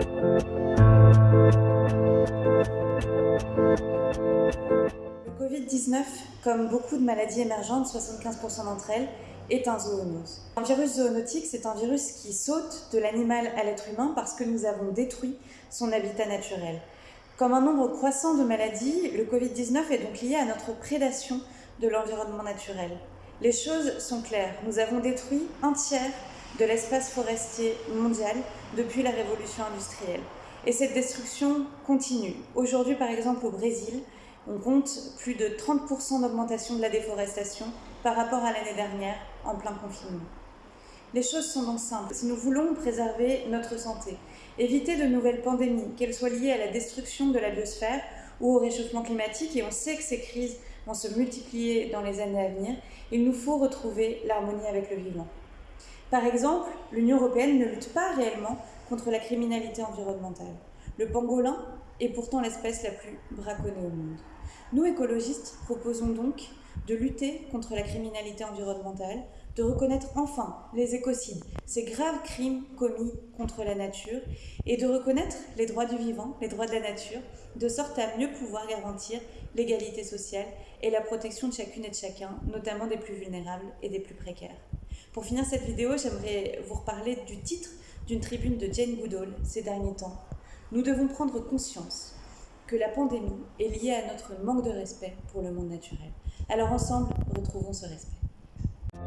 Le Covid-19, comme beaucoup de maladies émergentes, 75% d'entre elles, est un zoonose. Un virus zoonotique, c'est un virus qui saute de l'animal à l'être humain parce que nous avons détruit son habitat naturel. Comme un nombre croissant de maladies, le Covid-19 est donc lié à notre prédation de l'environnement naturel. Les choses sont claires, nous avons détruit un tiers de l'espace forestier mondial depuis la révolution industrielle. Et cette destruction continue. Aujourd'hui, par exemple, au Brésil, on compte plus de 30% d'augmentation de la déforestation par rapport à l'année dernière en plein confinement. Les choses sont donc simples. Si nous voulons préserver notre santé, éviter de nouvelles pandémies, qu'elles soient liées à la destruction de la biosphère ou au réchauffement climatique, et on sait que ces crises vont se multiplier dans les années à venir, il nous faut retrouver l'harmonie avec le vivant. Par exemple, l'Union européenne ne lutte pas réellement contre la criminalité environnementale. Le pangolin est pourtant l'espèce la plus braconnée au monde. Nous, écologistes, proposons donc de lutter contre la criminalité environnementale, de reconnaître enfin les écocides, ces graves crimes commis contre la nature, et de reconnaître les droits du vivant, les droits de la nature, de sorte à mieux pouvoir garantir l'égalité sociale et la protection de chacune et de chacun, notamment des plus vulnérables et des plus précaires. Pour finir cette vidéo, j'aimerais vous reparler du titre d'une tribune de Jane Goodall ces derniers temps. Nous devons prendre conscience que la pandémie est liée à notre manque de respect pour le monde naturel. Alors ensemble, retrouvons ce respect.